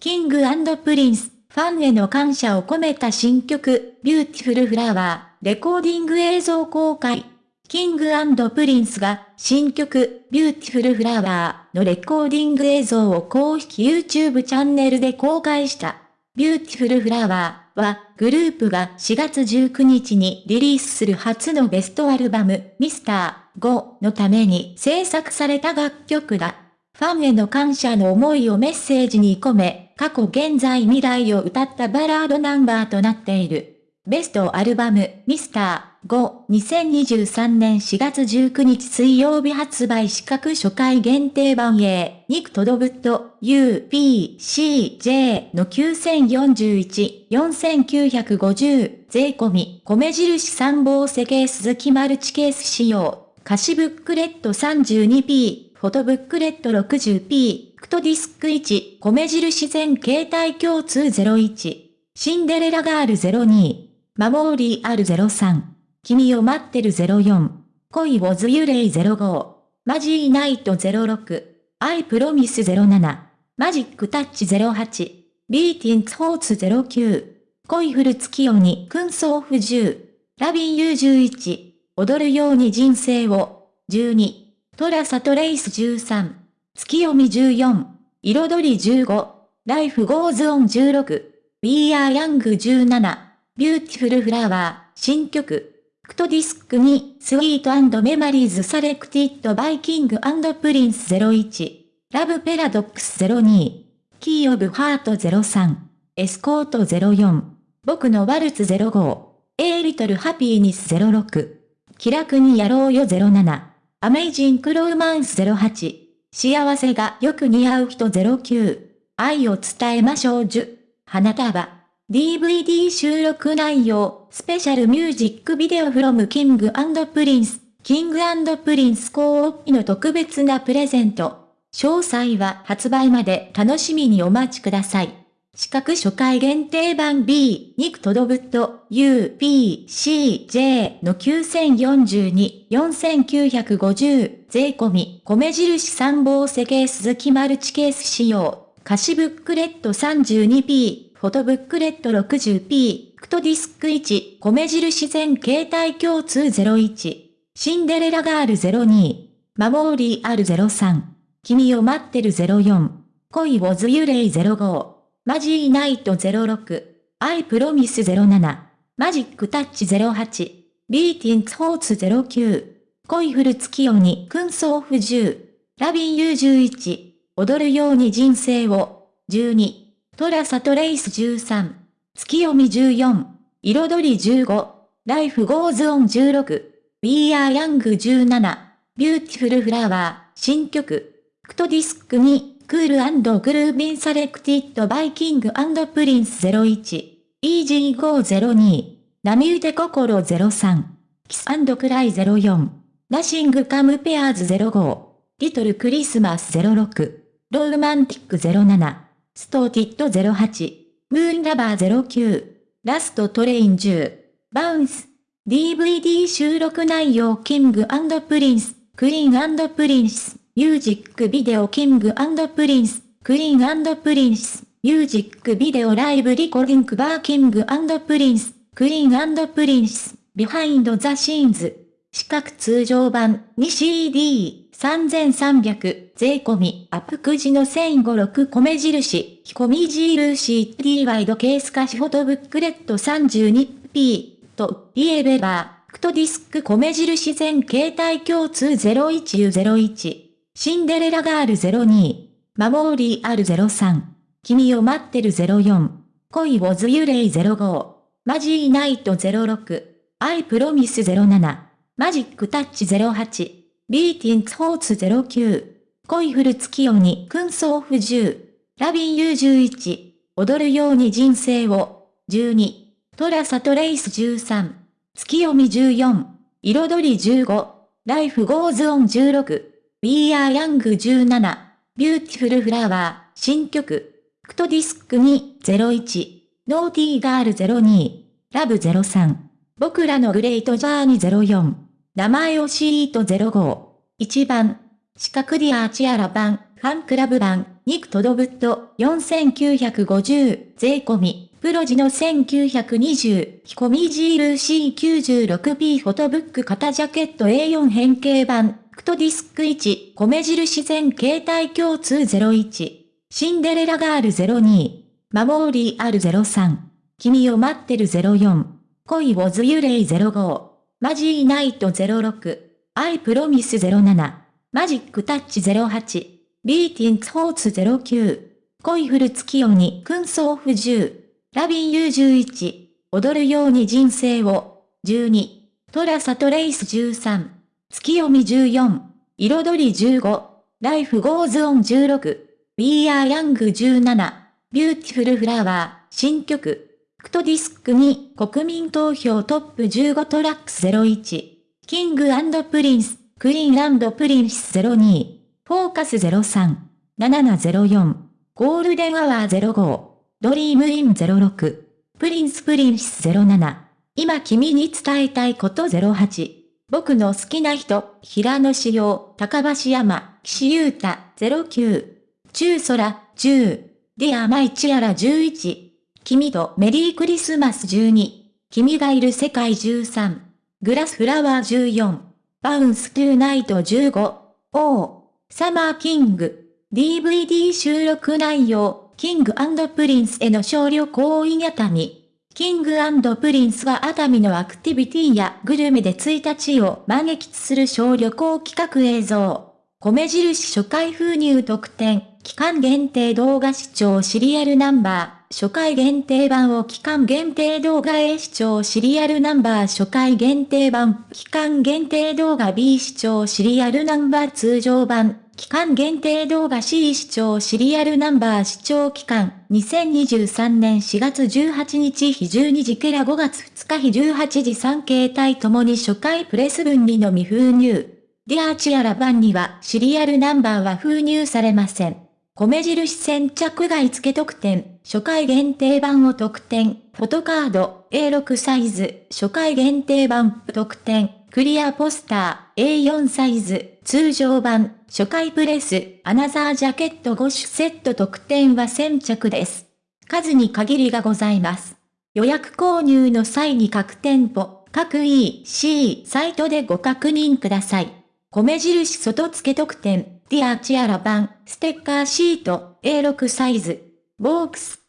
King & Prince、ファンへの感謝を込めた新曲、 Beautiful Flower、レコーディング映像公開。 King & Prince が新曲 Beautiful Flower のレコーディング映像を公式 YouTube チャンネルで公開した。 Beautiful Flower はグループが4月19日にリリースする初のベストアルバムミスター5のために制作された楽曲だ。ファンへの感謝の思いをメッセージに込め、過去現在未来を歌ったバラードナンバーとなっている。ベストアルバム、ミスター5、2023年4月19日水曜日発売資格初回限定版 A、ニクトドブット、U、P、C、J の9041、4950、税込み、米印参謀世ケース好きマルチケース仕様、歌詞ブックレット 32P、フォトブックレット 60P、クト Disc 1、米印全携帯共通01、シンデレラガール02、 Memorial 03。君を待ってる04。恋わずらい05。 Mazy Night 06。 I promise 07。 Magic Touch 08。 Beating Hearts 09。恋降る月夜に君想ふ10。 Lovin' you 11。踊るように人生を。12。 TraceTrace 13。ツキヨミ14。彩り15。 Life goes on 16。We are young 17。 Beautiful Flower、新曲。クト Disc 2、Sweet Memories Selected by King Prince 01。 Love Paradox 02。 Key of Heart 03。 Escort 04。僕のワルツ05。 A Little Happiness 06。気楽にやろうよ07。Amazing Romance 08。幸せがよく似合う人09。愛を伝えましょう10。花束。DVD 収録内容、 Special Music Video from King Prince、King Prince コーピの特別なプレゼント。詳細は発売まで楽しみにお待ちください。資格初回限定版 B、肉とどぶと U、P、C、J の9042、4950、税込み、米印参謀世ケース好きマルチケース仕様、歌詞ブックレット 32P、フォトブックレット 60p、クト Disc 1、米印全携帯共通01、シンデレラガール02、マモーリー R03、君を待ってる04、恋をズユレイ05、マジーナイト06、アイプロミス07、マジックタッチ08、ビーティンツホーツ09、恋降る月夜に。燻装不10、ラビン U11、踊るように人生を、12、TraceTrace 13、ツキヨミ14、彩り15、 Life goes on 16、We are young 17、 Beautiful Flower、新曲、クト Disc 2、Cool Groovin' Selected by King Prince 01、 Easy Go 02、波打て心03、 Kiss Cry 04、 Nothing compares 05、リトルクリスマス06、ローマンティック07、ストーティッド08、ムーンラバー09、ラストトレイン10、バウンス、DVD 収録内容キングプリンス、クイーンプリンス、ミュージックビデオキングプリンス、クイーンプリンス、ミュージックビデオライブリコリンクバーキングプリンス、クイーンプリンス、ビハインドザシーンズ、四角通常版 2CD、3300、税込み、アップくじの1056米印、ひこみ印 D ワイドケース化しフォトブックレット。32P、と、言えれば、クトディスク米印全携帯共通 01U01、シンデレラガール02、マモーリー R03、君を待ってる04、恋をズユレイ05、マジーナイト06、アイプロミス07、マジックタッチ08、ビーティンツホーツ09。恋降る月夜に燻装不10。ラビン U11。踊るように人生を。12。トラサトレイス13。月読み14。彩り15。ライフゴーズオン16。We are young 17。ビューティフルフラワー。新曲。クトディスク2 01。ノーティーガール02。ラブ03。僕らのグレートジャーニー04。名前をシート05。1番。四角ディアーチアラ版、ファンクラブ版、ニクトドブット4950税込み、プロジの1920、ヒコミジール C96P フォトブック型ジャケット A4 変形版、クトディスク1、米印全携帯共通01、シンデレラガール02、 Memorial 03、君を待ってる04、恋わずらい05、Mazy Night 06、I promise 07、Magic Touch 08、Beating Hearts 09、恋降る月夜に。君想ふ10、Lovin' you 11、踊るように人生を、12、 TraceTrace 13、ツキヨミ14、彩り15、 Life goes on 16、We are Young 17、 Beautiful Flower、新曲、クト Disc 2、国民投票 Top 15 Tracks 01、King Prince、Queen Prince 02、Focus 03、7704、 Golden Hour 05、Dream in 06、Prince Princess 07、今君に伝えたいこと08、僕の好きな人、平野志陽、高橋山、岸優太09、中空10、ディアマイチアラ11、君とメリークリスマス12、君がいる世界13、グラスフラワー14、バウンストゥーナイト15、オー、サマーキング、DVD 収録内容、キングプリンスへの少量行為熱海。キングプリンスが熱海のアクティビティやグルメで1日を満喫する小旅行企画映像。米印初回封入特典、期間限定動画視聴シリアルナンバー。初回限定版を期間限定動画 A 視聴シリアルナンバー初回限定版、期間限定動画 B 視聴シリアルナンバー通常版、期間限定動画 C 視聴シリアルナンバー視聴期間、2023年4月18日日12時から5月2日日18時3形態ともに初回プレス分にのみ封入。ディアーチアラ版にはシリアルナンバーは封入されません。米印先着外付特典、初回限定版を特典、フォトカード、A6 サイズ、初回限定版、特典、クリアポスター、A4 サイズ、通常版、初回プレス、アナザージャケット5種セット特典は先着です。数に限りがございます。予約購入の際に各店舗、各 EC サイトでご確認ください。米印外付特典、ディアチアラ版、ステッカーシート、A6 サイズ、ボークス、